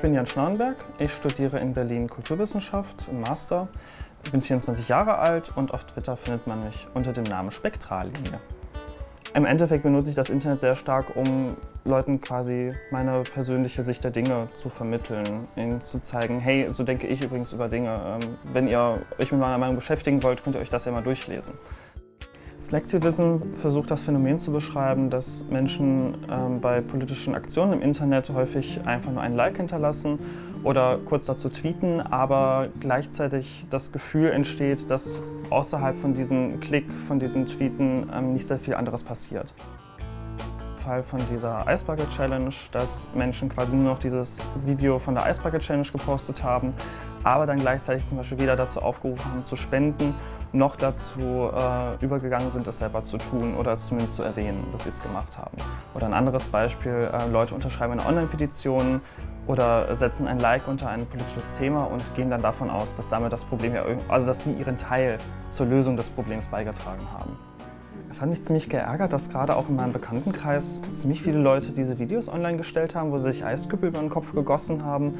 Ich bin Jan Schnarrenberg, ich studiere in Berlin Kulturwissenschaft im Master. Ich bin 24 Jahre alt und auf Twitter findet man mich unter dem Namen Spektrallinie. Im Endeffekt benutze ich das Internet sehr stark, um Leuten quasi meine persönliche Sicht der Dinge zu vermitteln, ihnen zu zeigen, hey, so denke ich übrigens über Dinge. Ähm, wenn ihr euch mit meiner Meinung beschäftigen wollt, könnt ihr euch das ja mal durchlesen. Selectivism versucht das Phänomen zu beschreiben, dass Menschen ähm, bei politischen Aktionen im Internet häufig einfach nur ein Like hinterlassen oder kurz dazu tweeten, aber gleichzeitig das Gefühl entsteht, dass außerhalb von diesem Klick, von diesem Tweeten ähm, nicht sehr viel anderes passiert. Fall von dieser Ice Bucket Challenge, dass Menschen quasi nur noch dieses Video von der Ice Bucket Challenge gepostet haben, aber dann gleichzeitig zum Beispiel weder dazu aufgerufen haben zu spenden, noch dazu äh, übergegangen sind, es selber zu tun oder es zumindest zu erwähnen, dass sie es gemacht haben. Oder ein anderes Beispiel, äh, Leute unterschreiben eine Online-Petition oder setzen ein Like unter ein politisches Thema und gehen dann davon aus, dass damit das Problem ja also dass sie ihren Teil zur Lösung des Problems beigetragen haben. Es hat mich ziemlich geärgert, dass gerade auch in meinem Bekanntenkreis ziemlich viele Leute diese Videos online gestellt haben, wo sie sich Eisküppel über den Kopf gegossen haben,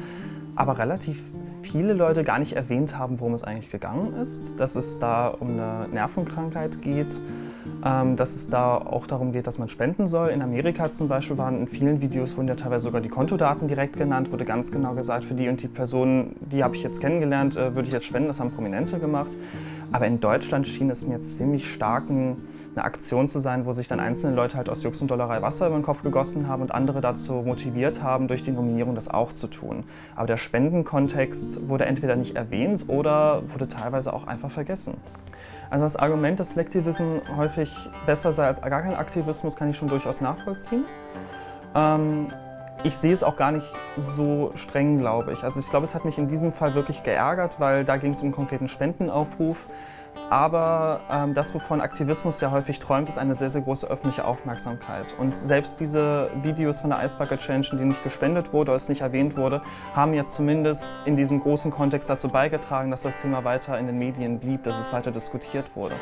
aber relativ viele Leute gar nicht erwähnt haben, worum es eigentlich gegangen ist. Dass es da um eine Nervenkrankheit geht, ähm, dass es da auch darum geht, dass man spenden soll. In Amerika zum Beispiel waren in vielen Videos wurden ja teilweise sogar die Kontodaten direkt genannt, wurde ganz genau gesagt, für die und die Personen, die habe ich jetzt kennengelernt, äh, würde ich jetzt spenden, das haben Prominente gemacht. Aber in Deutschland schien es mir ziemlich starken eine Aktion zu sein, wo sich dann einzelne Leute halt aus Jux und Dollerei Wasser über den Kopf gegossen haben und andere dazu motiviert haben, durch die Nominierung das auch zu tun. Aber der Spendenkontext wurde entweder nicht erwähnt oder wurde teilweise auch einfach vergessen. Also das Argument, dass Selectivism häufig besser sei als gar kein Aktivismus, kann ich schon durchaus nachvollziehen. Ähm, ich sehe es auch gar nicht so streng, glaube ich. Also ich glaube, es hat mich in diesem Fall wirklich geärgert, weil da ging es um einen konkreten Spendenaufruf. Aber ähm, das, wovon Aktivismus ja häufig träumt, ist eine sehr, sehr große öffentliche Aufmerksamkeit. Und selbst diese Videos von der Bucket Challenge, die nicht gespendet wurde oder es nicht erwähnt wurde, haben ja zumindest in diesem großen Kontext dazu beigetragen, dass das Thema weiter in den Medien blieb, dass es weiter diskutiert wurde.